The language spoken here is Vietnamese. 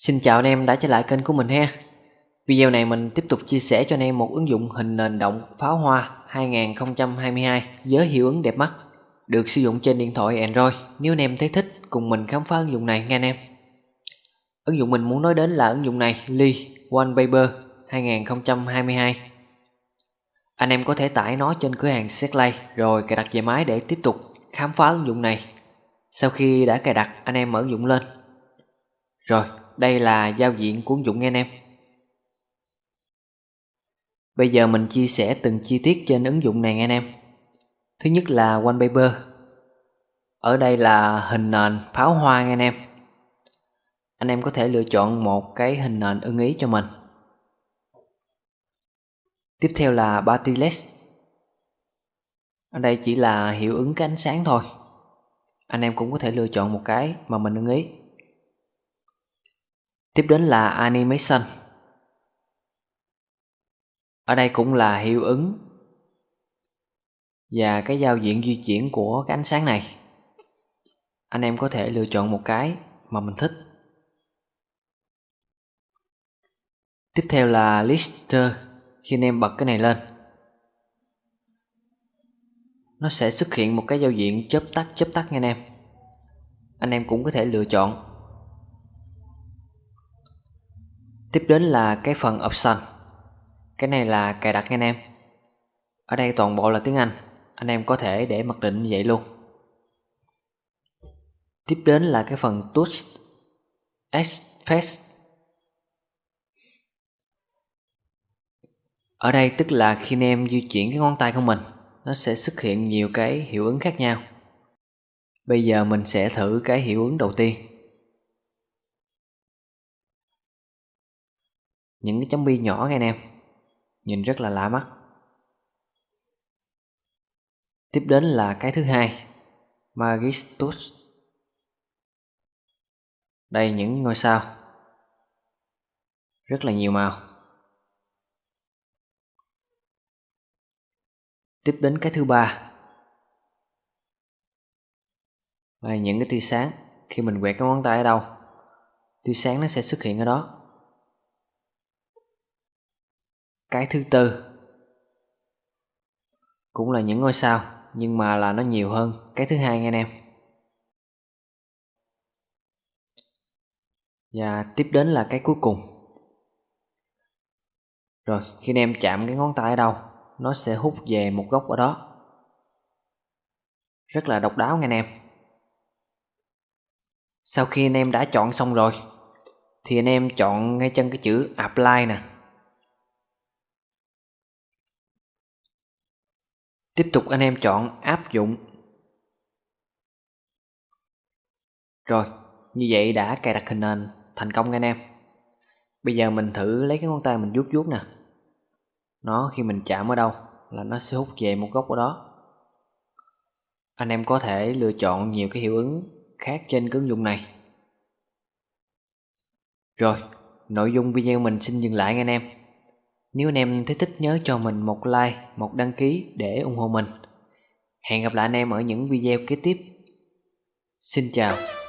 Xin chào anh em đã trở lại kênh của mình ha. Video này mình tiếp tục chia sẻ cho anh em một ứng dụng hình nền động pháo hoa 2022 với hiệu ứng đẹp mắt, Được sử dụng trên điện thoại Android. Nếu anh em thấy thích, cùng mình khám phá ứng dụng này nha anh em. Ứng dụng mình muốn nói đến là ứng dụng này, Lee Wallpaper 2022 Anh em có thể tải nó trên cửa hàng Setlay rồi cài đặt về máy để tiếp tục khám phá ứng dụng này. Sau khi đã cài đặt, anh em mở ứng dụng lên. Rồi đây là giao diện của ứng dụng nghe anh em. Bây giờ mình chia sẻ từng chi tiết trên ứng dụng này nghe anh em. Thứ nhất là wallpaper. Ở đây là hình nền pháo hoa nghe anh em. Anh em có thể lựa chọn một cái hình nền ưng ý cho mình. Tiếp theo là Party Ở đây chỉ là hiệu ứng cái ánh sáng thôi. Anh em cũng có thể lựa chọn một cái mà mình ưng ý. Tiếp đến là Animation. Ở đây cũng là hiệu ứng Và cái giao diện di chuyển của cái ánh sáng này. Anh em có thể lựa chọn một cái mà mình thích. Tiếp theo là Lister, Khi anh em bật cái này lên. Nó sẽ xuất hiện một cái giao diện chớp tắt chớp tắt nha anh em. Anh em cũng có thể lựa chọn. Tiếp đến là cái phần option. Cái này là cài đặt nha anh em. Ở đây toàn bộ là tiếng Anh. Anh em có thể để mặc định như vậy luôn. Tiếp đến là cái phần touch Effect Ở đây tức là khi anh em di chuyển cái ngón tay của mình, Nó sẽ xuất hiện nhiều cái hiệu ứng khác nhau. Bây giờ mình sẽ thử cái hiệu ứng đầu tiên. Những cái chấm bi nhỏ nghe anh em nhìn rất là lạ mắt. Tiếp đến là cái thứ hai, Magistus. Đây, những ngôi sao. Rất là nhiều màu. Tiếp đến cái thứ ba, là những cái tia sáng. Khi mình quẹt cái ngón tay ở đâu, tia sáng nó sẽ xuất hiện ở đó. Cái thứ tư cũng là những ngôi sao, nhưng mà là nó nhiều hơn. Cái thứ hai nha anh em. Và tiếp đến là cái cuối cùng. Rồi, khi anh em chạm cái ngón tay ở đâu, nó sẽ hút về một góc ở đó. Rất là độc đáo nha anh em. Sau khi anh em đã chọn xong rồi, thì anh em chọn ngay chân cái chữ apply nè. Tiếp tục anh em chọn áp dụng. Rồi, như vậy đã cài đặt hình nền thành công anh em. Bây giờ mình thử lấy cái ngón tay mình vuốt vuốt nè. Nó khi mình chạm ở đâu là nó sẽ hút về một góc ở đó. Anh em có thể lựa chọn nhiều cái hiệu ứng khác trên cái ứng dụng này. Rồi, nội dung video mình xin dừng lại anh em nếu anh em thấy thích nhớ cho mình một like, một đăng ký để ủng hộ mình. Hẹn gặp lại anh em ở những video kế tiếp. Xin chào.